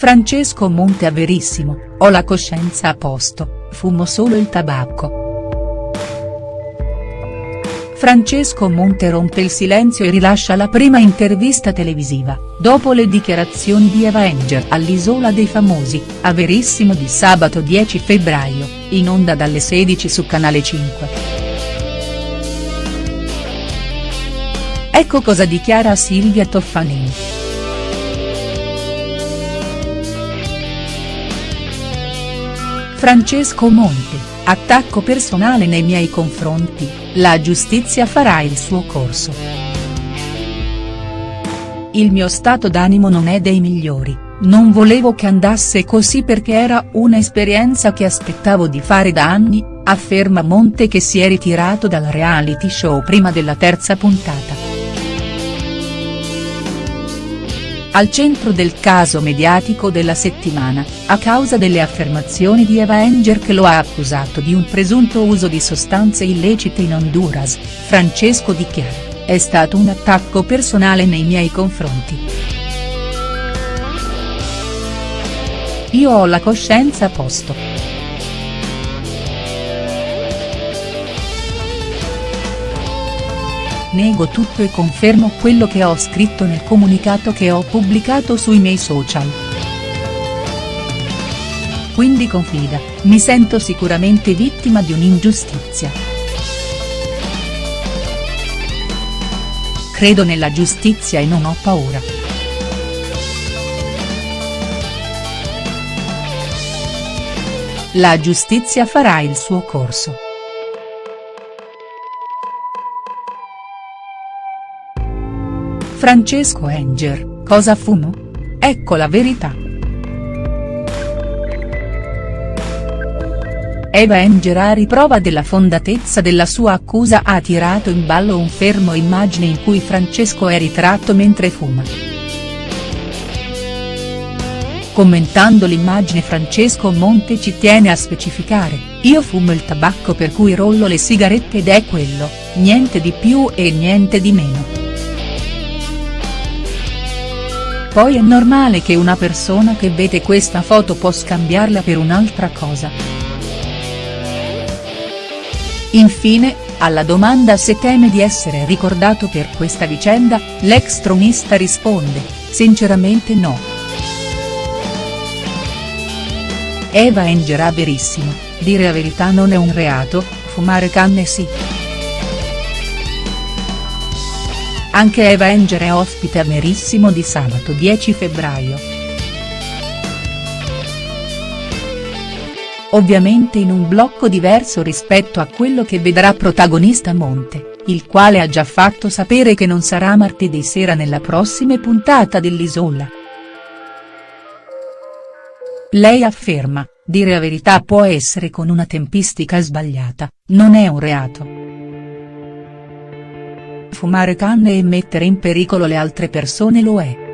Francesco Monte a Verissimo, ho la coscienza a posto, fumo solo il tabacco. Francesco Monte rompe il silenzio e rilascia la prima intervista televisiva, dopo le dichiarazioni di Eva Enger all'Isola dei Famosi, a Verissimo di sabato 10 febbraio, in onda dalle 16 su Canale 5. Ecco cosa dichiara Silvia Toffanin. Francesco Monte, attacco personale nei miei confronti, la giustizia farà il suo corso. Il mio stato d'animo non è dei migliori, non volevo che andasse così perché era un'esperienza che aspettavo di fare da anni, afferma Monte che si è ritirato dal reality show prima della terza puntata. Al centro del caso mediatico della settimana, a causa delle affermazioni di Eva Enger che lo ha accusato di un presunto uso di sostanze illecite in Honduras, Francesco dichiara, è stato un attacco personale nei miei confronti. Io ho la coscienza a posto. Nego tutto e confermo quello che ho scritto nel comunicato che ho pubblicato sui miei social. Quindi confida, mi sento sicuramente vittima di un'ingiustizia. Credo nella giustizia e non ho paura. La giustizia farà il suo corso. Francesco Enger, cosa fumo? Ecco la verità. Eva Enger a riprova della fondatezza della sua accusa ha tirato in ballo un fermo immagine in cui Francesco è ritratto mentre fuma. Commentando l'immagine Francesco Monte ci tiene a specificare, io fumo il tabacco per cui rollo le sigarette ed è quello, niente di più e niente di meno. Poi è normale che una persona che vede questa foto può scambiarla per un'altra cosa. Infine, alla domanda se teme di essere ricordato per questa vicenda, l'ex tronista risponde, sinceramente no. Eva Engerà verissimo, dire la verità non è un reato, fumare canne sì. Anche Eva è ospite a Verissimo di sabato 10 febbraio. Ovviamente in un blocco diverso rispetto a quello che vedrà protagonista Monte, il quale ha già fatto sapere che non sarà martedì sera nella prossima puntata dell'Isola. Lei afferma, dire la verità può essere con una tempistica sbagliata, non è un reato fumare canne e mettere in pericolo le altre persone lo è.